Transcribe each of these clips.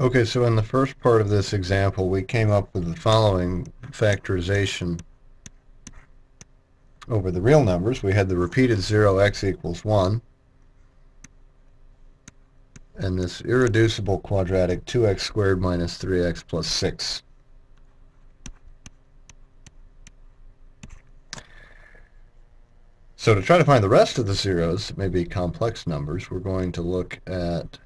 Okay, so in the first part of this example, we came up with the following factorization over the real numbers. We had the repeated 0 x equals 1, and this irreducible quadratic 2x squared minus 3x plus 6. So to try to find the rest of the zeros, maybe complex numbers, we're going to look at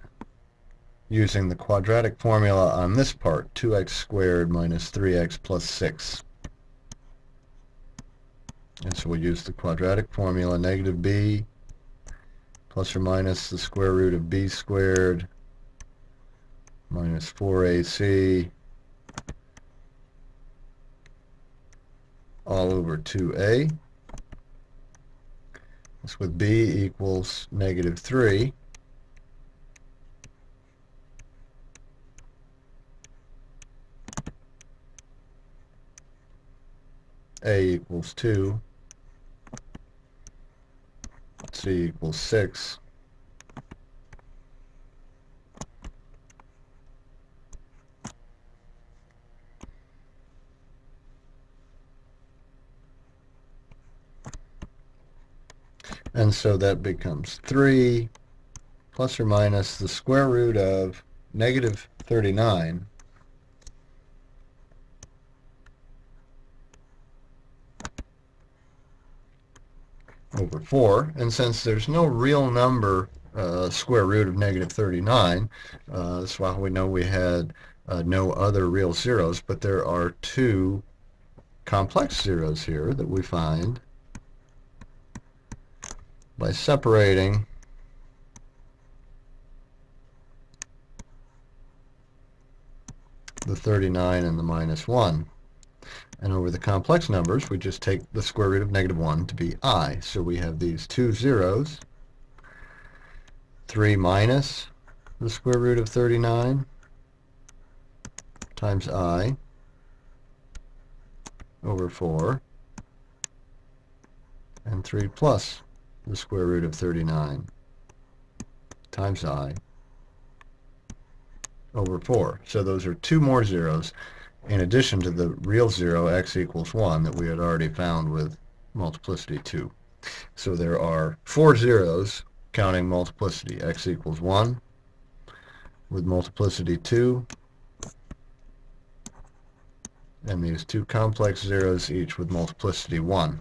using the quadratic formula on this part, 2x squared minus 3x plus 6. And so we'll use the quadratic formula, negative b plus or minus the square root of b squared minus 4ac all over 2a. This with b equals negative 3. A equals 2, c equals 6, and so that becomes 3 plus or minus the square root of negative 39 over 4. And since there's no real number uh, square root of negative 39, uh, that's why we know we had uh, no other real zeros, but there are two complex zeros here that we find by separating the 39 and the minus 1. And over the complex numbers, we just take the square root of negative 1 to be i. So we have these two zeros, 3 minus the square root of 39 times i over 4, and 3 plus the square root of 39 times i over 4. So those are two more zeros in addition to the real zero x equals 1 that we had already found with multiplicity 2. So there are four zeros counting multiplicity. x equals 1 with multiplicity 2 and these two complex zeros each with multiplicity 1.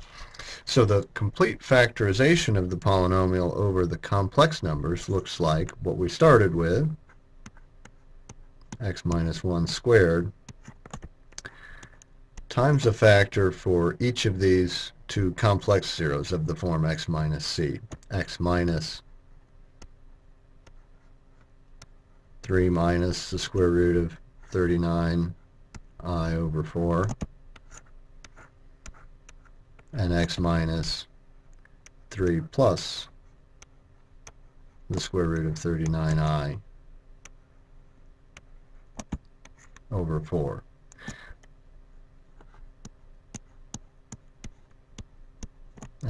So the complete factorization of the polynomial over the complex numbers looks like what we started with, x minus 1 squared times a factor for each of these two complex zeros of the form x minus c. x minus 3 minus the square root of 39 i over 4 and x minus 3 plus the square root of 39i over 4.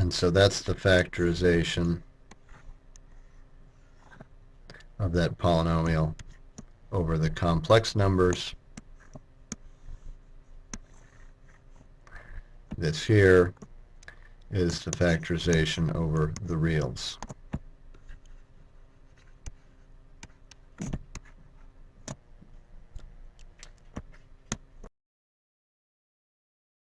And so that's the factorization of that polynomial over the complex numbers. This here is the factorization over the reals.